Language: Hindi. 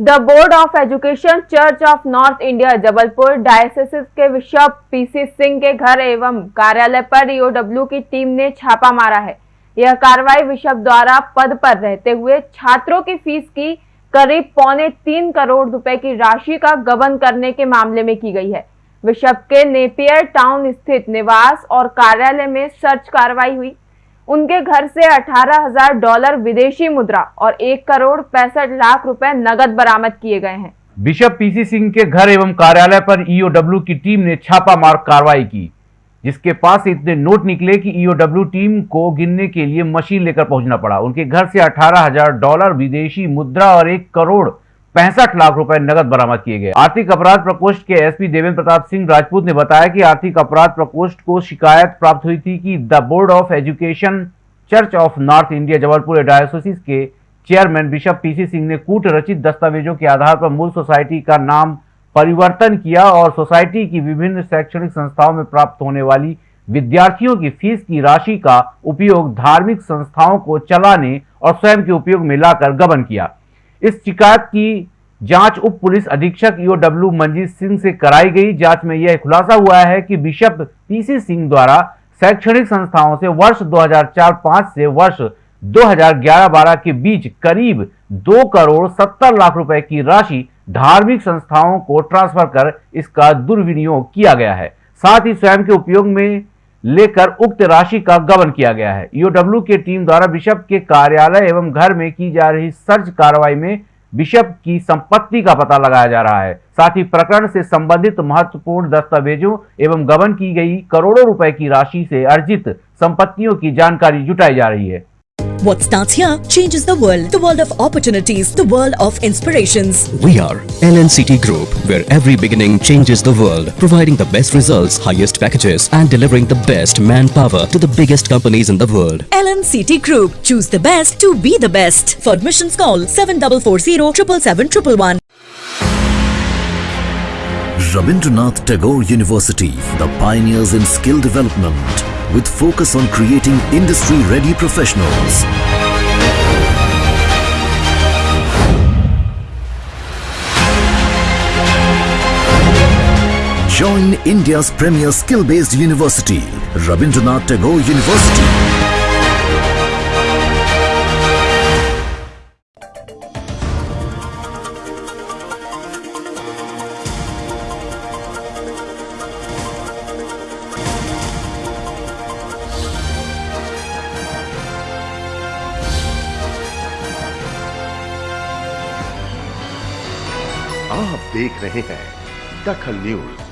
The board of education church of north India Jabalpur diocese के बिशप पीसी सिंह के घर एवं कार्यालय पर ईओडब्ल्यू की टीम ने छापा मारा है। यह कार्रवाई बिशप द्वारा पद पर रहते हुए छात्रों की फ़ीस की करीब पौने तीन करोड़ रुपए की राशि का गबन करने के मामले में की गई है। बिशप के नेपियर टाउन स्थित निवास और कार्यालय में सर्च कार्रवाई हुई। उनके घर से अठारह हज़ार डॉलर विदेशी मुद्रा और एक करोड़ पैंसठ लाख रुपए नगद बरामद किए गए हैं। बिशप पीसी सिंह के घर एवं कार्यालय पर ईओडब्ल्यू की टीम ने छापामार कार्रवाई की, जिसके पास इतने नोट निकले कि ईओडब्ल्यू टीम को गिनने के लिए मशीन लेकर पहुँचना पड़ा। उनके घर से अठारह हज़ार डॉलर विदेशी मुद्रा और एक करोड़ पैंसठ लाख रुपए नगद बरामद किए गए। आर्थिक अपराध प्रकोष्ठ के एसपी देवेंद्र प्रताप सिंह राजपूत ने बताया कि आर्थिक अपराध प्रकोष्ठ को शिकायत प्राप्त हुई थी कि the board of education church of north India, Jabalpur diocese के चेयरमैन बिशप पीसी सिंह ने कूट रचित दस्तावेजों के आधार पर मूल सोसाइटी का नाम परिवर्तन किया और सोसाइटी की विभिन्न शैक्षणिक संस्थाओं में प्राप्त होने वाली विद्यार्थियों की फ़ीस की राशि का उपयोग धार्मिक संस्थाओं को चलाने और स्वयं के उपयोग में लाकर गबन किया। इस शिकायत की जाँच उप पुलिस अधीक्षक ईओडब्ल्यू मंजीत सिंह से कराई गई। जाँच में यह खुलासा हुआ है कि बिशप पीसी सिंह द्वारा शैक्षणिक संस्थाओं से वर्ष 2004-5 से वर्ष 2011-12 के बीच करीब दो करोड़ सत्तर लाख रुपए की राशि धार्मिक संस्थाओं को ट्रांसफ़र कर इसका दुर्विनियोग किया गया है। साथ ही स्वयं के उपयोग में लेकर उक्त राशि का गबन किया गया है। ईओडब्ल्यू के टीम द्वारा बिशप के कार्यालय एवं घर में की जा रही सर्च कार्रवाई में बिशप की संपत्ति का पता लगाया जा रहा है। साथ ही प्रकरण से संबंधित महत्वपूर्ण दस्तावेजों एवं गबन की गई करोड़ों रुपए की राशि से अर्जित संपत्तियों की जानकारी जुटाई जा रही है। What starts here changes the world. The world of opportunities. The world of inspirations. We are LNCT Group, where every beginning changes the world, providing the best results, highest packages, and delivering the best manpower to the biggest companies in the world. LNCT Group. Choose the best to be the best. For admissions, call 7440 777 Rabindranath Tagore University, the pioneers in skill development, with focus on creating industry-ready professionals. Join India's premier skill-based university, Rabindranath Tagore University. आप देख रहे हैं दखल न्यूज़।